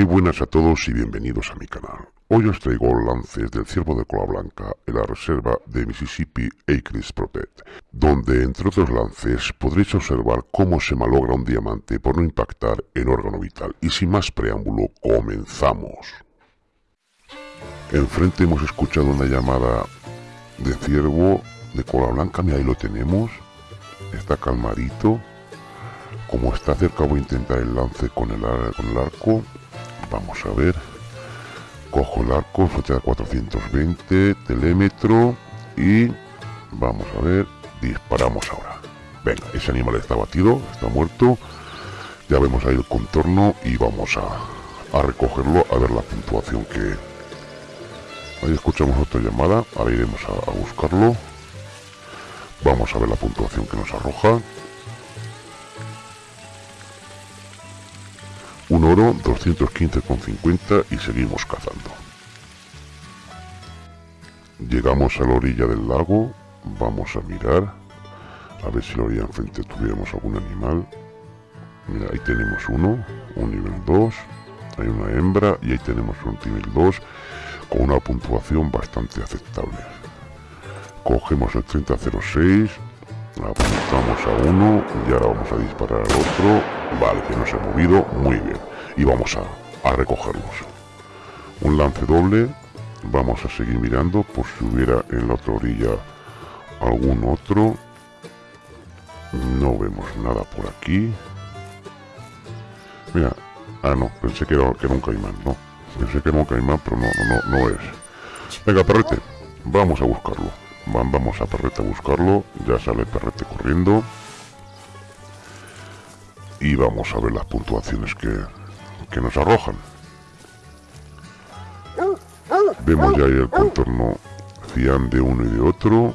Muy buenas a todos y bienvenidos a mi canal. Hoy os traigo lances del ciervo de cola blanca en la reserva de Mississippi Acres Protect, donde entre otros lances podréis observar cómo se malogra un diamante por no impactar en órgano vital. Y sin más preámbulo, comenzamos. Enfrente hemos escuchado una llamada de ciervo de cola blanca, mira ahí lo tenemos, está calmadito. Como está cerca voy a intentar el lance con el, con el arco Vamos a ver. Cojo el arco, flecha de 420, telémetro y vamos a ver, disparamos ahora. Venga, ese animal está batido, está muerto. Ya vemos ahí el contorno y vamos a, a recogerlo, a ver la puntuación que... Ahí escuchamos otra llamada, ahora iremos a buscarlo. Vamos a ver la puntuación que nos arroja. Oro 215,50 y seguimos cazando. Llegamos a la orilla del lago, vamos a mirar, a ver si la orilla enfrente tuviéramos algún animal. Mira, ahí tenemos uno, un nivel 2, hay una hembra y ahí tenemos un nivel 2 con una puntuación bastante aceptable. Cogemos el 3006, apuntamos a uno y ahora vamos a disparar al otro. Vale que no se ha movido. Muy bien. Y vamos a, a recogerlos un lance doble. Vamos a seguir mirando por si hubiera en la otra orilla algún otro. No vemos nada por aquí. Mira. Ah no. Pensé que era, que era un caimán no pensé que era un caimán pero no no no es. Venga perrete. Vamos a buscarlo Vamos a Perrete a buscarlo. Ya sale Perrete corriendo. Y vamos a ver las puntuaciones que, que nos arrojan. Vemos ya ahí el contorno cian de uno y de otro.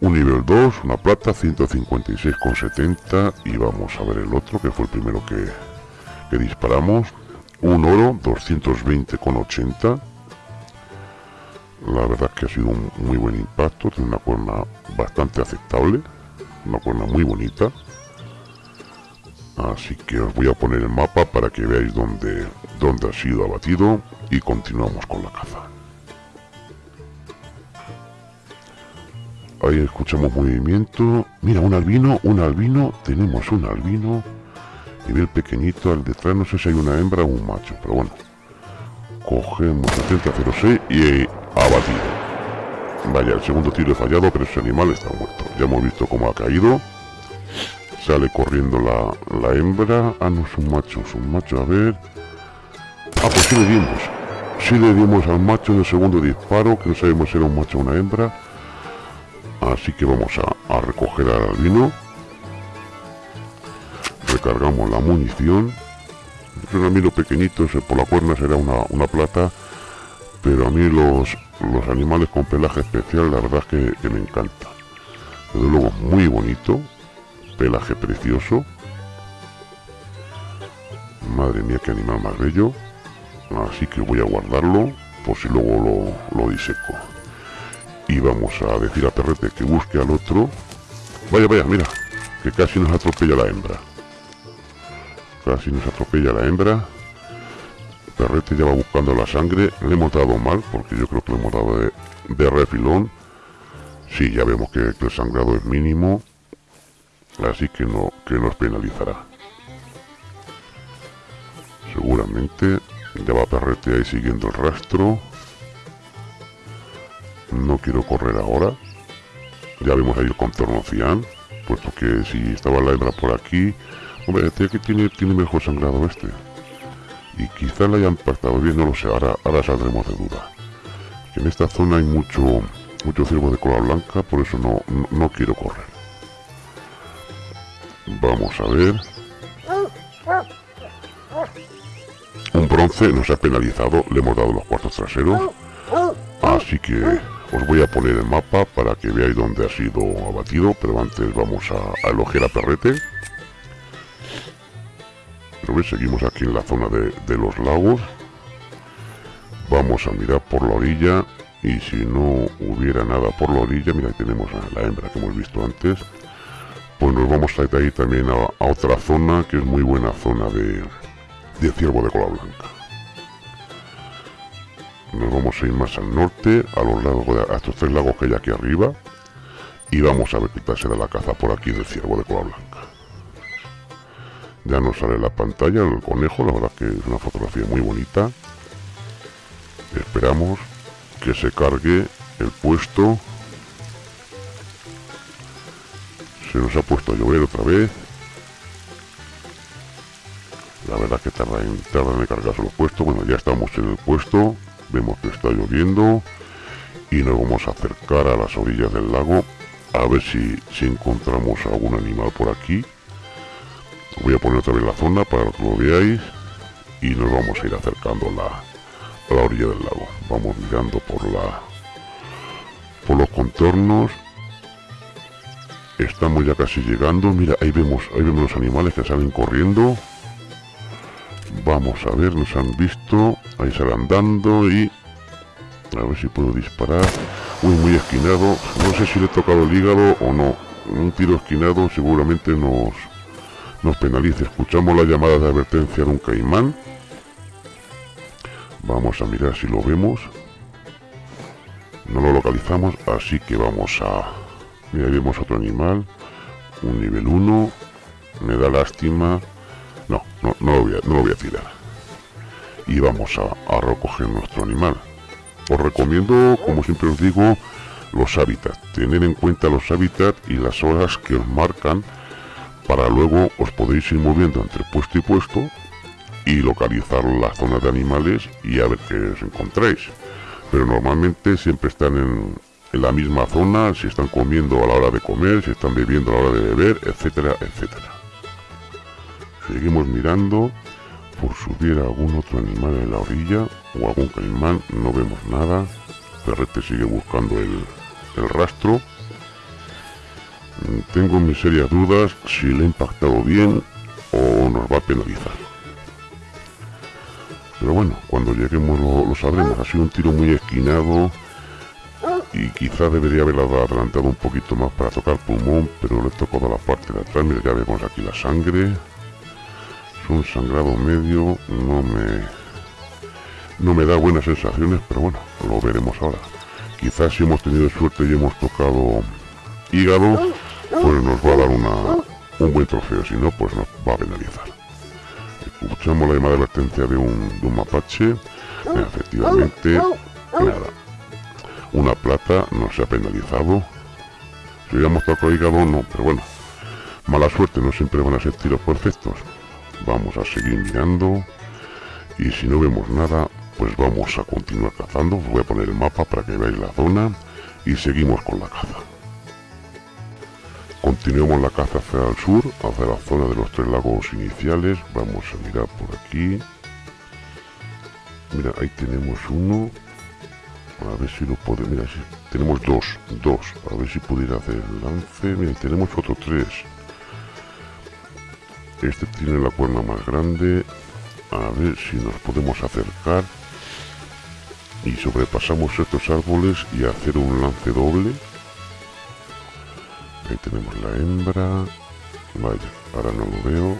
Un nivel 2, una plata, 156,70. Y vamos a ver el otro, que fue el primero que, que disparamos. Un oro, 220,80 la verdad es que ha sido un muy buen impacto, tiene una cuerna bastante aceptable, una cuerna muy bonita. Así que os voy a poner el mapa para que veáis dónde, dónde ha sido abatido y continuamos con la caza. Ahí escuchamos movimiento. Mira, un albino, un albino. Tenemos un albino. Nivel pequeñito. Al detrás no sé si hay una hembra o un macho. Pero bueno. Cogemos el 3006 y abatido. Vaya, el segundo tiro he fallado, pero ese animal está muerto. Ya hemos visto cómo ha caído. Sale corriendo la, la hembra. Ah, no, es un macho, es un macho, a ver. Ah, pues sí le dimos. Sí le dimos al macho en el segundo disparo, que no sabemos si era un macho o una hembra. Así que vamos a, a recoger al albino. Recargamos la munición. Es un albino pequeñito, por la cuerna será una, una plata pero a mí los, los animales con pelaje especial la verdad es que, me encanta. Desde luego muy bonito, pelaje precioso. Madre mía, qué animal más bello. Así que voy a guardarlo por si luego lo, lo diseco. Y vamos a decir a Perrete que busque al otro. Vaya, vaya, mira, que casi nos atropella la hembra. Casi nos atropella la hembra. Perrete ya va buscando la sangre. Le hemos dado mal, porque yo creo que le hemos dado de, refilón. Sí, ya vemos que, el sangrado es mínimo. Así que no que nos penalizará. Seguramente ya va Perrete ahí siguiendo el rastro. No quiero correr ahora. Ya vemos ahí el contorno cian. Puesto que si estaba la hembra por aquí... Hombre, este que tiene, tiene mejor sangrado este y quizá la hayan pactado bien, no lo sé, ahora, ahora saldremos de duda. En esta zona hay mucho, mucho ciervo de cola blanca, por eso no, no, quiero correr. Vamos a ver. Un bronce nos ha penalizado, le hemos dado los cuartos traseros. Así que os voy a poner el mapa para que veáis dónde ha sido abatido, pero antes vamos a, a elogiar a Perrete seguimos aquí en la zona de, los lagos vamos a mirar por la orilla y si no hubiera nada por la orilla mira tenemos a la hembra que hemos visto antes pues nos vamos a ir ahí también a, otra zona que es muy buena zona de, ciervo de cola blanca. Nos vamos a ir más al norte, a los lagos de, a estos tres lagos que hay aquí arriba, y vamos a ver qué tal será la caza por aquí del ciervo de cola blanca. Ya nos sale la pantalla el conejo, la verdad que es una fotografía muy bonita. Esperamos que se cargue el puesto. Se nos ha puesto a llover otra vez. La verdad que tarda en, tarda en cargarse los puestos. Bueno, ya estamos en el puesto. Vemos que está lloviendo. Y nos vamos a acercar a las orillas del lago. A ver si, si encontramos algún animal por aquí. Voy a poner otra vez la zona para que lo veáis. Y nos vamos a ir acercando la, a la orilla del lago. Vamos mirando por la por los contornos. Estamos ya casi llegando. Mira, ahí vemos, ahí vemos los animales que salen corriendo. Vamos a ver, nos han visto. Ahí salen andando y... A ver si puedo disparar. Uy, muy esquinado. No sé si le he tocado el hígado o no. Un tiro esquinado seguramente nos, nos penalice. Escuchamos la llamada de advertencia de un caimán. Vamos a mirar si lo vemos. No lo localizamos, así que vamos a... Mira, vemos otro animal. Un nivel 1. Me da lástima. No, no, no, lo, voy a, no lo voy a tirar. Y vamos a, a recoger nuestro animal. Os recomiendo, como siempre os digo, los hábitats. Tener en cuenta los hábitats y las horas que os marcan para luego os podéis ir moviendo entre puesto y puesto y localizar las zonas de animales y a ver qué os encontráis. Pero normalmente siempre están en, en la misma zona, si están comiendo a la hora de comer, si están bebiendo a la hora de beber, etcétera, etcétera. Seguimos mirando por si hubiera algún otro animal en la orilla o algún caimán, no vemos nada. Perrete sigue buscando el, el rastro. Tengo mis serias dudas si le ha impactado bien o nos va a penalizar. Pero bueno, cuando lleguemos lo, sabremos. Ha sido un tiro muy esquinado y quizá debería haber adelantado un poquito más para tocar pulmón, pero le he tocado la parte de atrás. Mira, ya vemos aquí la sangre. Es un sangrado medio, no me no me da buenas sensaciones, pero bueno, lo veremos ahora. Quizás si hemos tenido suerte y hemos tocado hígado, pues nos va a dar una, un buen trofeo, si no, pues nos va a penalizar. Escuchamos la llamada de advertencia de un, de un mapache. Efectivamente, nada. Una plata no se ha penalizado. Si hubiéramos tocado hígado, no, pero bueno. Mala suerte, no siempre van a ser tiros perfectos. Vamos a seguir mirando. Y si no vemos nada, pues vamos a continuar cazando. Voy a poner el mapa para que veáis la zona. Y seguimos con la caza. Continuamos la caza hacia el sur, hacia la zona de los tres lagos iniciales. Vamos a mirar por aquí. Mira, ahí tenemos uno. A ver si lo puede... Mira, tenemos dos, dos. A ver si pudiera hacer el lance. Mira, tenemos otro tres. Este tiene la cuerna más grande. A ver si nos podemos acercar. Y sobrepasamos estos árboles y hacer un lance doble. Ahí tenemos la hembra. Vaya, ahora no lo veo.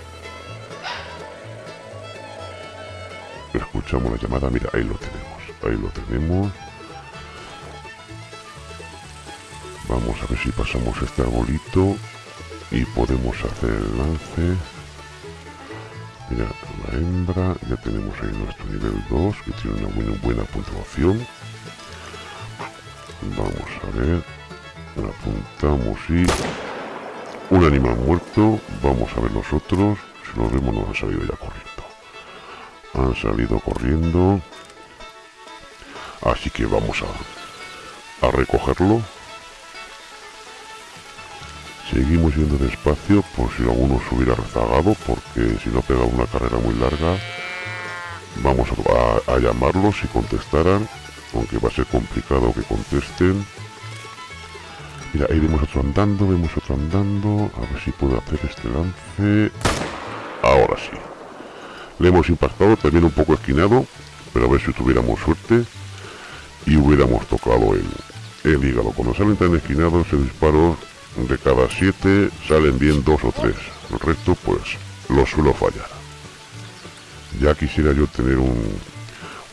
Escuchamos la llamada. Mira, ahí lo tenemos. Ahí lo tenemos. Vamos a ver si pasamos este arbolito y podemos hacer el lance. Mira, la hembra, ya tenemos ahí nuestro nivel 2, que tiene una buena, buena puntuación. Vamos a ver, apuntamos y... Un animal muerto, vamos a ver los otros, si los vemos nos han salido ya corriendo. Han salido corriendo. Así que vamos a, a recogerlo. Seguimos yendo despacio por si alguno se hubiera rezagado, porque si no pega una carrera muy larga, vamos a, a, llamarlos si contestaran, aunque va a ser complicado que contesten. Mira, ahí vemos otro andando, vemos otro andando, a ver si puedo hacer este lance. Ahora sí. Le hemos impactado, también un poco esquinado, pero a ver si tuviéramos suerte y hubiéramos tocado el, el hígado. Cuando salen tan esquinados, ese disparo de cada siete salen bien dos o tres. El resto, pues, lo suelo fallar. Ya quisiera yo tener un,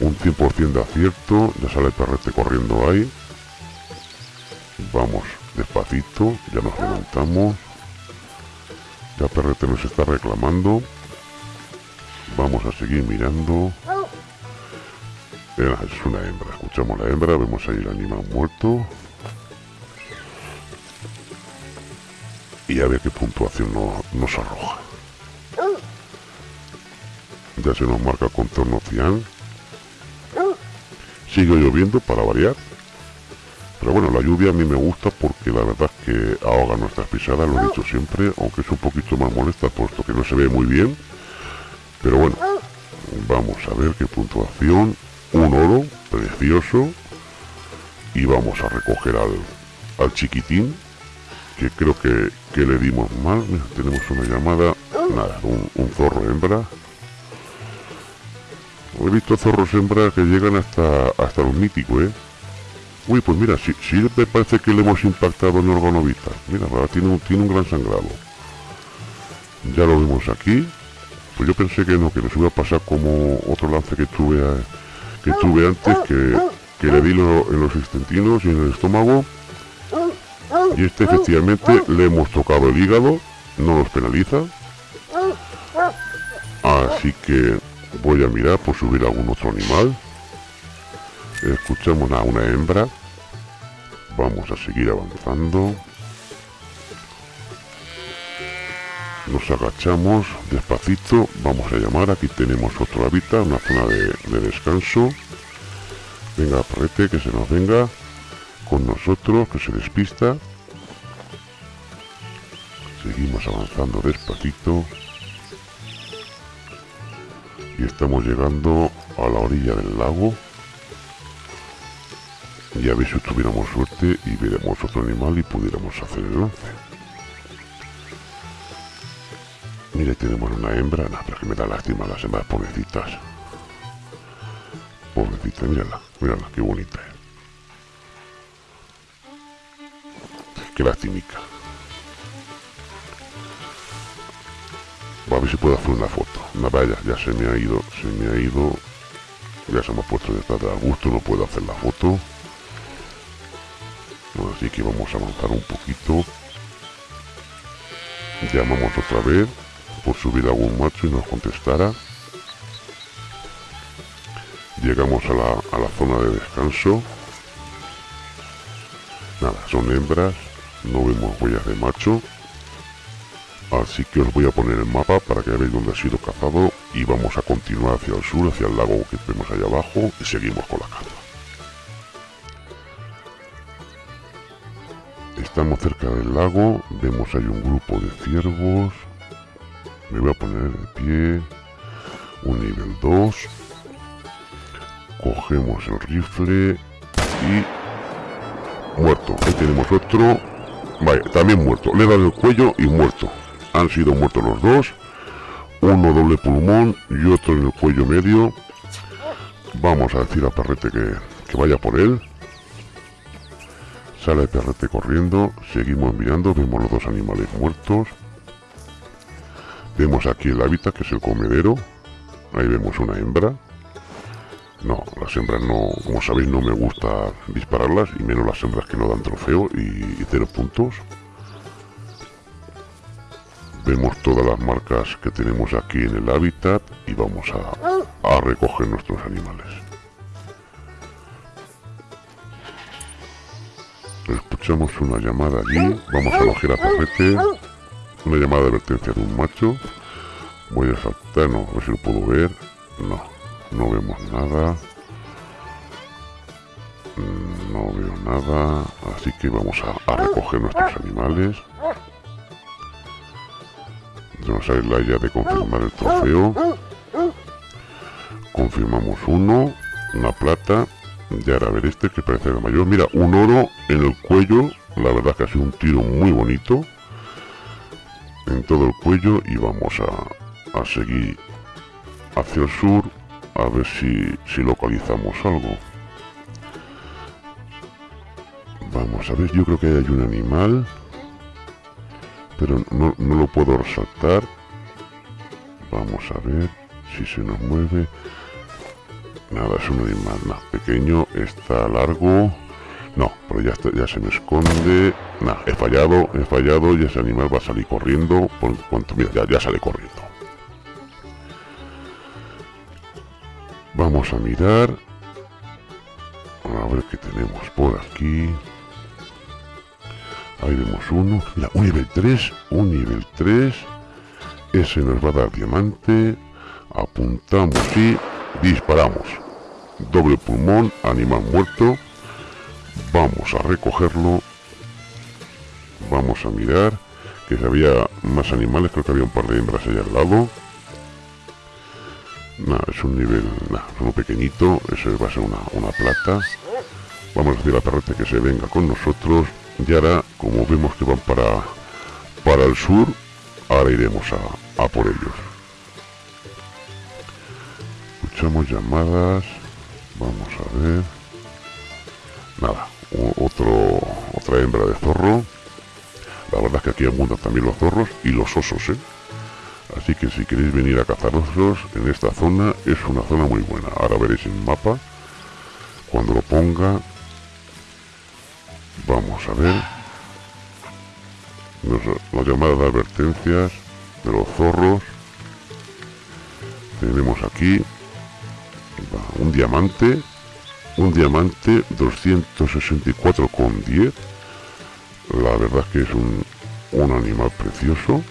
un 100% de acierto. Ya sale el perrete corriendo ahí. Vamos despacito. Ya nos levantamos. Ya perrete nos está reclamando. Vamos a seguir mirando. es una hembra. Escuchamos la hembra. Vemos ahí el animal muerto. Y a ver qué puntuación nos arroja. Ya se nos marca contorno cian. Sigue lloviendo para variar. Pero bueno, la lluvia a mí me gusta porque la verdad es que ahoga nuestras pisadas, lo he dicho siempre, aunque es un poquito más molesta puesto que no se ve muy bien. Pero bueno, vamos a ver qué puntuación. Un oro, precioso. Y vamos a recoger al, al chiquitín, que creo que, le dimos mal. tenemos una llamada, nada, un, zorro hembra, He visto zorros hembras que llegan hasta hasta los míticos, ¿eh? Uy, pues mira, sí, sí me parece que le hemos impactado en órgano vital. Mira, tiene un, tiene un gran sangrado. Ya lo vemos aquí. Pues yo pensé que no, que nos iba a pasar como otro lance que tuve que tuve antes, que, le di en los extentinos y en el estómago. Y este efectivamente le hemos tocado el hígado, no nos penaliza. Así que Voy a mirar por subir algún otro animal. Escuchamos a una hembra. Vamos a seguir avanzando. Nos agachamos despacito. Vamos a llamar. Aquí tenemos otro hábitat, una zona de, de descanso. Venga, parrete, que se nos venga con nosotros, que se despista. Seguimos avanzando despacito y estamos llegando a la orilla del lago y a si tuviéramos suerte y veremos otro animal y pudiéramos hacer el lance mire tenemos una hembra no, pero que me da lástima las hembras pobrecitas pobrecita mírala mírala qué bonita es qué lastimica a ver si puedo hacer una foto. Una vaya, ya se me ha ido, se me ha ido. Ya se me ha puesto detrás de gusto, no puedo hacer la foto. Así que vamos a avanzar un poquito. Llamamos otra vez por subir algún macho y nos contestara. Llegamos a la, a la zona de descanso. Nada, son hembras, no vemos huellas de macho así que os voy a poner el mapa para que veáis dónde ha sido cazado y vamos a continuar hacia el sur, hacia el lago que vemos ahí abajo y seguimos con la caza. Estamos cerca del lago, vemos ahí un grupo de ciervos, me voy a poner de pie, un nivel 2, cogemos el rifle y muerto, ahí tenemos otro, vale, también muerto, le he dado el cuello y muerto. Han sido muertos los dos uno doble pulmón y otro en el cuello medio. Vamos a decir a Perrete que vaya por él sale Perrete corriendo seguimos mirando vemos los dos animales muertos. Vemos aquí el hábitat que es el comedero. Ahí vemos una hembra. No, las hembras no, como sabéis no me gusta dispararlas y menos las hembras que no dan trofeo y, y cero puntos. Vemos todas las marcas que tenemos aquí en el hábitat y vamos a, recoger nuestros animales. Escuchamos una llamada allí, vamos a a perrete, una llamada de advertencia de un macho. Voy a saltar, no, a ver si lo puedo ver. No, no vemos nada. Mm, no veo nada, así que vamos a recoger nuestros animales nos sale la ya de confirmar el trofeo confirmamos uno una plata y ahora a ver este que parece el mayor. Mira un oro en el cuello la verdad que ha sido un tiro muy bonito en todo el cuello y vamos a, a seguir hacia el sur a ver si, si localizamos algo. Vamos a ver yo creo que hay un animal pero no, lo puedo resaltar. Vamos a ver si se nos mueve. Nada, es un animal más pequeño, está largo. No, pero ya, está, ya se me esconde. Nada, he fallado, he fallado y ese animal va a salir corriendo. Por cuanto, mira, ya, ya sale corriendo. Vamos a mirar. A ver qué tenemos por aquí. Ahí vemos uno. Mira, un nivel 3. Un nivel 3. Ese nos va a dar diamante. Apuntamos y disparamos. Doble pulmón, animal muerto. Vamos a recogerlo. Vamos a mirar. Que había más animales. Creo que había un par de hembras allá al lado. Nada, es un nivel, nada, uno pequeñito, eso va a ser una, una plata. Vamos a decir a Perrete que se venga con nosotros. Y ahora, como vemos que van para, para el sur, ahora iremos a, a por ellos. Llamadas. Vamos a ver. Nada, otro, otra hembra de zorro. La verdad es que aquí abundan también los zorros y los osos, ¿eh? Así que si queréis venir a cazarlos en esta zona, es una zona muy buena. Ahora veréis el mapa. Cuando lo ponga, vamos a ver. la llamada de advertencias de los zorros. Tenemos aquí un diamante. Un diamante 264,10. La verdad es que es un, un animal precioso.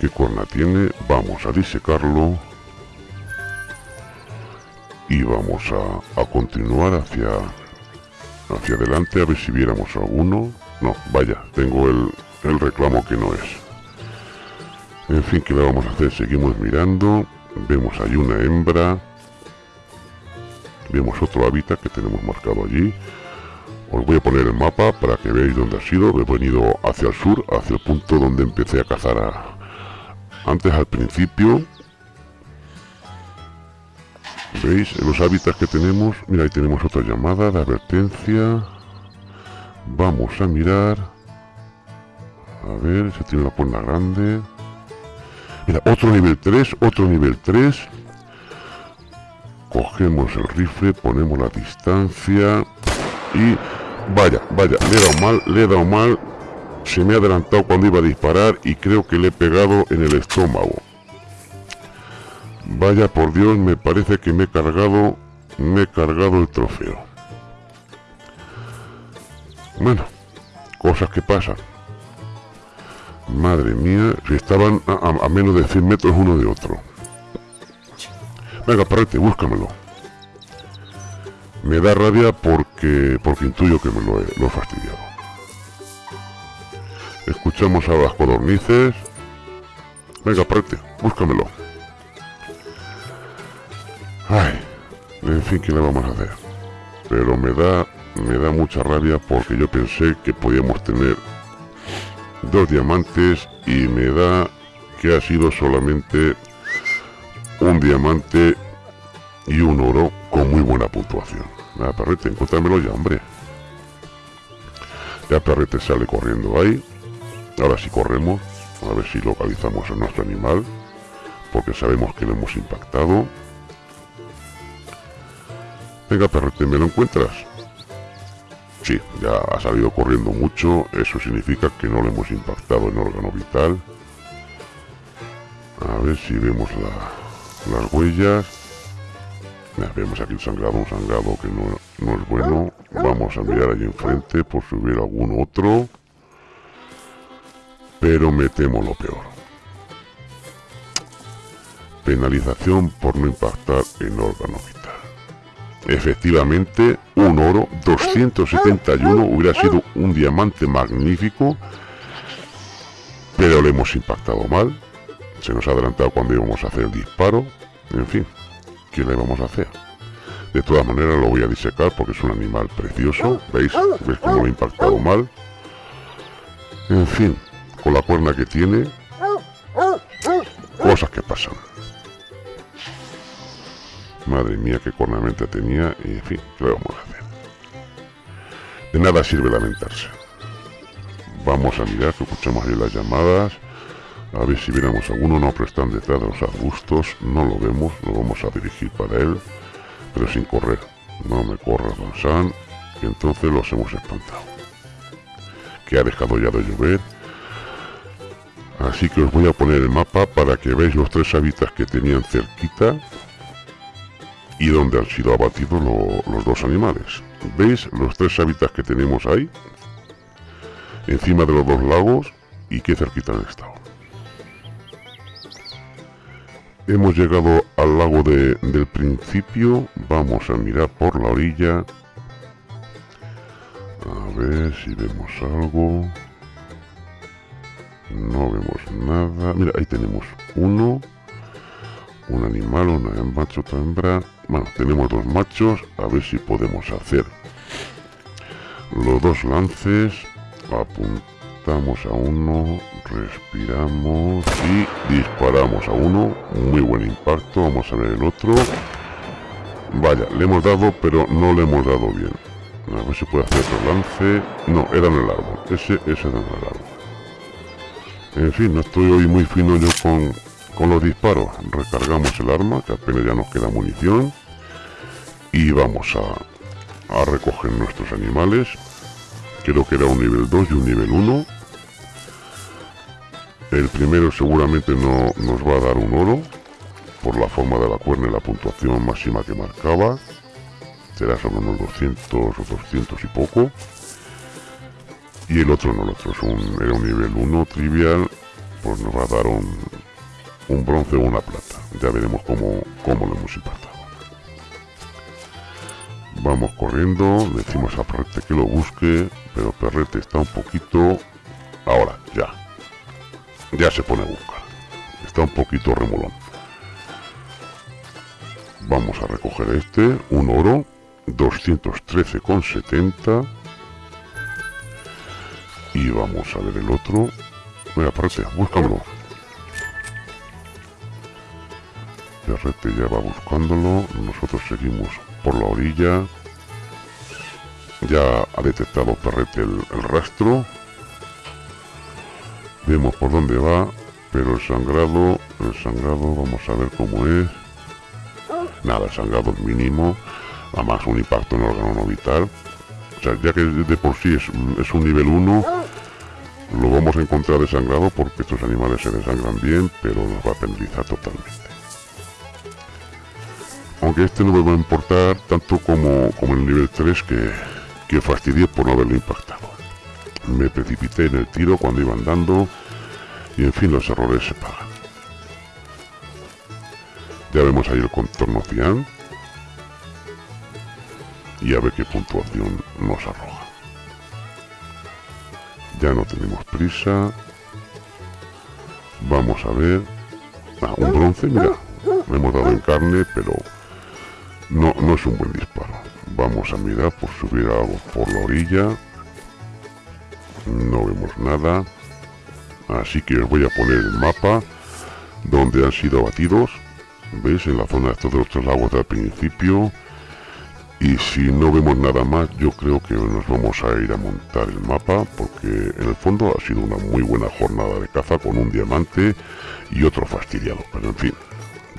qué cuerna tiene, vamos a disecarlo y vamos a, continuar hacia hacia adelante a ver si viéramos alguno no, vaya, tengo el, el reclamo que no es en fin, ¿qué le vamos a hacer? seguimos mirando vemos ahí una hembra vemos otro hábitat que tenemos marcado allí. Os voy a poner el mapa para que veáis dónde ha sido. He venido hacia el sur, hacia el punto donde empecé a cazar antes al principio. Veis los hábitats que tenemos. Mira ahí tenemos otra llamada de advertencia. Vamos a mirar. A ver si tiene la puerta grande mira otro nivel 3 otro nivel 3 cogemos el rifle ponemos la distancia y vaya vaya le he dado mal le he dado mal se me ha adelantado cuando iba a disparar y creo que le he pegado en el estómago. Vaya por Dios, me parece que me he cargado, me he cargado el trofeo. Bueno, cosas que pasan. Madre mía, si estaban a, menos de 100 metros uno de otro. Venga, parrete, búscamelo. Me da rabia porque, porque intuyo que me lo he, lo fastidiado. Escuchamos a las codornices. Venga, prete, búscamelo. Ay, en fin, ¿qué le vamos a hacer? Pero me da, me da mucha rabia porque yo pensé que podíamos tener diamantes y me da que ha sido solamente un diamante y un oro con muy buena puntuación. Nada, perrete, encuéntramelo ya, hombre. Ya perrete sale corriendo ahí. Ahora sí corremos, a ver si localizamos a nuestro animal, porque sabemos que lo hemos impactado. Venga, perrete, ¿me lo encuentras? Sí, ya ha salido corriendo mucho, eso significa que no lo hemos impactado en órgano vital. A ver si vemos las huellas. vemos aquí el sangrado, un sangrado que no, no es bueno. Vamos a mirar allí enfrente por si hubiera algún otro pero me temo lo peor. Penalización por no impactar en órgano. Efectivamente, un oro 271 hubiera sido un diamante magnífico, pero le hemos impactado mal. Se nos ha adelantado cuando íbamos a hacer el disparo. En fin, ¿qué le vamos a hacer? De todas maneras lo voy a disecar porque es un animal precioso. ¿Veis? ¿Veis cómo lo he impactado mal? En fin, con la cuerna que tiene. Cosas que pasan. Madre mía, qué cornamenta tenía. Y en fin, ¿qué vamos a hacer? De nada sirve lamentarse. Vamos a mirar que escuchamos ahí las llamadas. A ver si viéramos alguno, no, pero están detrás de los arbustos, no lo vemos, lo vamos a dirigir para él, pero sin correr. No me corras, Don que entonces los hemos espantado. Que ha dejado ya de llover. Así que os voy a poner el mapa para que veáis los tres hábitats que tenían cerquita y donde han sido abatidos los dos animales. ¿Veis los tres hábitats que tenemos ahí? Encima de los dos lagos y qué cerquita han estado. Hemos llegado al lago del principio. Vamos a mirar por la orilla. A ver si vemos algo. No vemos nada. Mira, ahí tenemos uno. Un animal, una macho, otra hembra. Bueno, tenemos dos machos. A ver si podemos hacer los dos lances. Apuntamos a uno. Respiramos y disparamos a uno. Muy buen impacto. Vamos a ver el otro. Vaya, le hemos dado, pero no le hemos dado bien. A ver si puede hacer otro lance. No, era en el árbol. Ese, ese era en el árbol. En fin, no estoy hoy muy fino yo con, con los disparos. Recargamos el arma, que apenas ya nos queda munición. Y vamos a, a recoger nuestros animales. Creo que era un nivel 2 y un nivel 1. El primero seguramente no nos va a dar un oro por la forma de la cuerna y la puntuación máxima que marcaba. Será sobre unos 200 o 200 y poco. Y el otro no, el otro es un, era un nivel 1 trivial, pues nos va a dar un, un bronce o una plata. Ya veremos cómo, cómo lo hemos impactado. Vamos corriendo, decimos a Perrete que lo busque, pero Perrete está un poquito... Ahora, ya, ya se pone a buscar. Está un poquito remolón. Vamos a recoger este, un oro, 213,70. Y vamos a ver el otro. Mira, Perrete, búscamelo. Perrete ya va buscándolo. Nosotros seguimos por la orilla. Ya ha detectado Perrete el rastro vemos por dónde va pero el sangrado el sangrado vamos a ver cómo es nada, sangrado mínimo además un impacto en el órgano no vital o sea, ya que de por sí es, un nivel 1 lo vamos a encontrar desangrado porque estos animales se desangran bien pero nos va a penalizar totalmente aunque este no me va a importar tanto como, como el nivel 3 que, que fastidié por no haberlo impactado me precipité en el tiro cuando iba andando y en fin los errores se pagan. Ya vemos ahí el contorno cian y a ver qué puntuación nos arroja. Ya no tenemos prisa. Vamos a ver. Ah, un bronce, mira. Le hemos dado en carne, pero no es un buen disparo. Vamos a mirar por subir algo por la orilla. No vemos nada. Así que os voy a poner el mapa donde han sido abatidos. Veis en la zona de estos de los lagos del principio. Y si no vemos nada más yo creo que nos vamos a ir a montar el mapa porque en el fondo ha sido una muy buena jornada de caza con un diamante y otro fastidiado. Pero en fin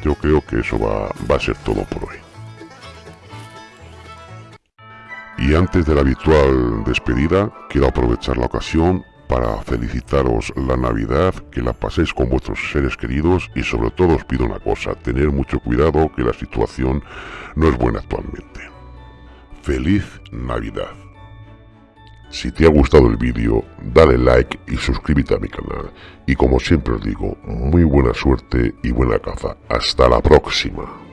yo creo que eso va, va a ser todo por hoy Y antes de la habitual despedida, quiero aprovechar la ocasión para felicitaros la Navidad, que la paséis con vuestros seres queridos y sobre todo os pido una cosa, tener mucho cuidado que la situación no es buena actualmente. ¡Feliz Navidad! Si te ha gustado el vídeo, dale like y suscríbete a mi canal. Y como siempre os digo, muy buena suerte y buena caza. ¡Hasta la próxima!